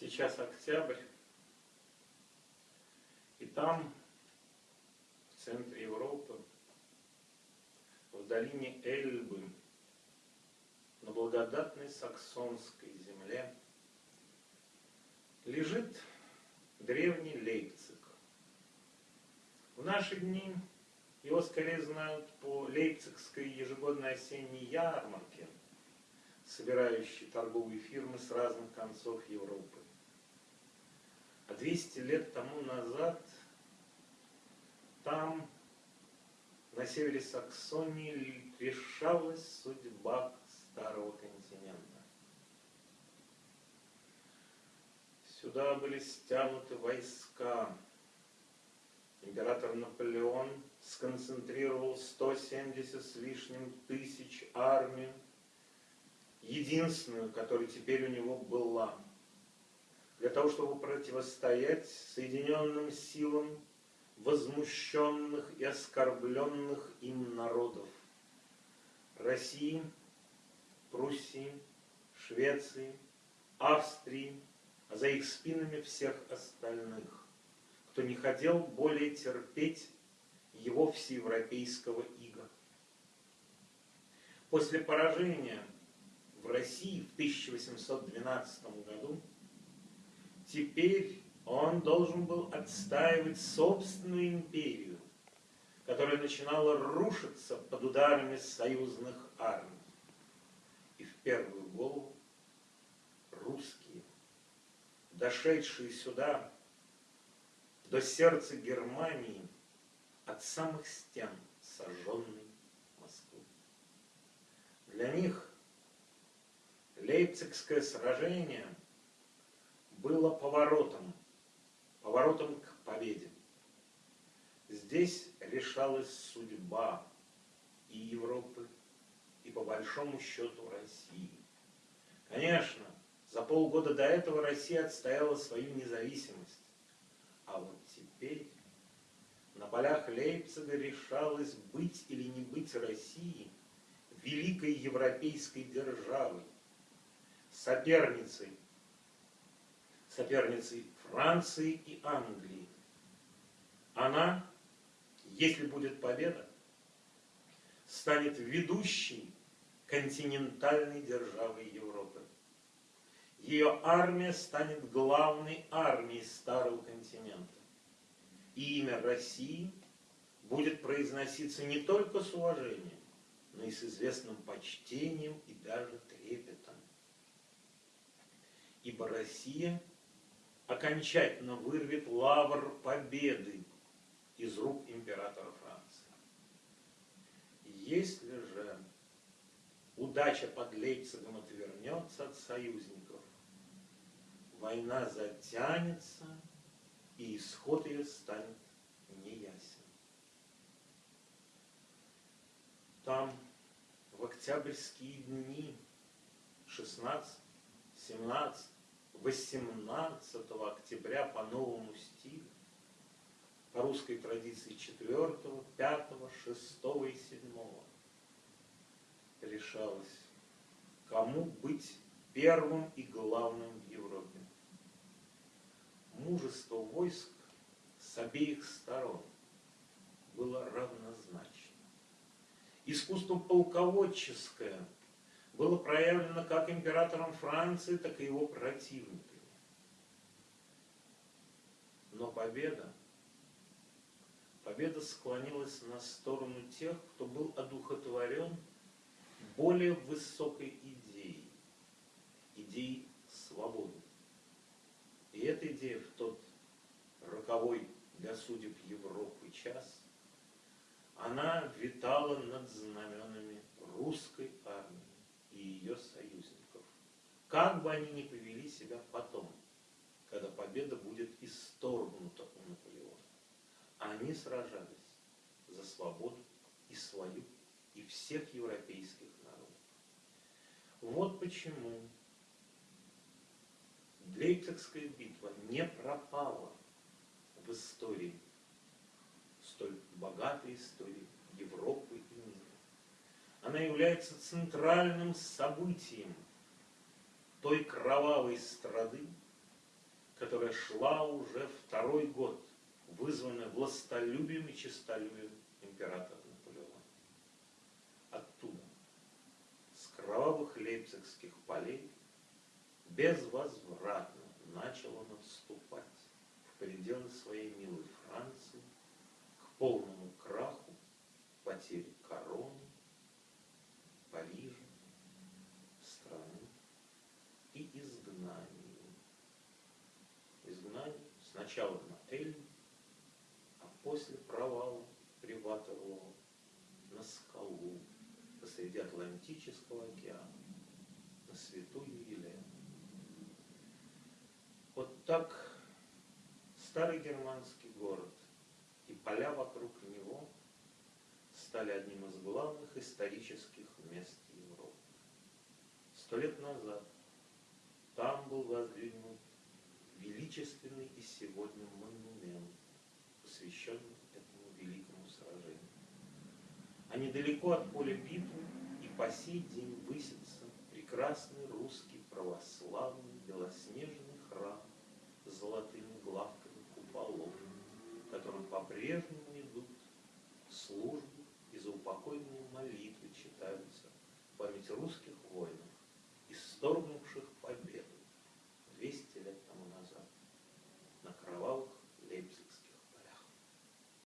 Сейчас октябрь, и там, в центре Европы, в долине Эльбы, на благодатной саксонской земле, лежит древний Лейпциг. В наши дни его скорее знают по Лейпцигской ежегодной осенней ярмарке, собирающей торговые фирмы с разных концов Европы. А 200 лет тому назад там, на севере Саксонии, решалась судьба старого континента. Сюда были стянуты войска. Император Наполеон сконцентрировал 170 с лишним тысяч армию, единственную, которая теперь у него была – того, чтобы противостоять соединенным силам возмущенных и оскорбленных им народов России, Пруссии, Швеции, Австрии, а за их спинами всех остальных, кто не хотел более терпеть его всеевропейского ига. После поражения в России в 1812 году Теперь он должен был отстаивать собственную империю, которая начинала рушиться под ударами союзных армий. И в первую голову русские, дошедшие сюда, до сердца Германии, от самых стен сожженной Москвы. Для них Лейпцигское сражение – было поворотом, поворотом к победе. Здесь решалась судьба и Европы, и по большому счету России. Конечно, за полгода до этого Россия отстояла свою независимость. А вот теперь на полях Лейпцига решалось быть или не быть России великой европейской державой, соперницей соперницей Франции и Англии. Она, если будет победа, станет ведущей континентальной державой Европы. Ее армия станет главной армией старого континента. И имя России будет произноситься не только с уважением, но и с известным почтением и даже трепетом. Ибо Россия – окончательно вырвет лавр победы из рук императора Франции. Если же удача под Лейпцигом отвернется от союзников, война затянется, и исход ее станет неясен. Там в октябрьские дни 16, 17, 18 октября по новому стилю, по русской традиции 4, 5, 6 и 7 решалось, кому быть первым и главным в Европе. Мужество войск с обеих сторон было равнозначно. Искусство полководческое – было проявлено как императором Франции, так и его противниками. Но победа, победа склонилась на сторону тех, кто был одухотворен более высокой идеей, идеей свободы. И эта идея в тот роковой для судеб Европы час, она витала над знаменами русской армии и ее союзников. Как бы они ни повели себя потом, когда победа будет исторгнута у Наполеона. Они сражались за свободу и свою, и всех европейских народов. Вот почему Лейпцигская битва не пропала в истории, столь богатой истории Европы она является центральным событием той кровавой страды, которая шла уже второй год, вызванная властолюбием и честолюбием императора Наполеона. Оттуда, с кровавых лейпцигских полей, безвозвратно начал он отступать в пределы своей милой Франции к полному сначала на Эльм, а после провала при Ватерлоо на скалу посреди Атлантического океана, на святую Елену. Вот так старый германский город и поля вокруг него стали одним из главных исторических мест Европы. Сто лет назад там был воздвигнут величественный и сегодня монумент, посвященный этому великому сражению. А недалеко от поля битвы и по сей день высится прекрасный русский православный белоснежный храм с золотыми главками куполов, которым по-прежнему идут службы и заупокойные молитвы,